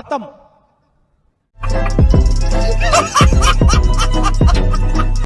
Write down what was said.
खत्म।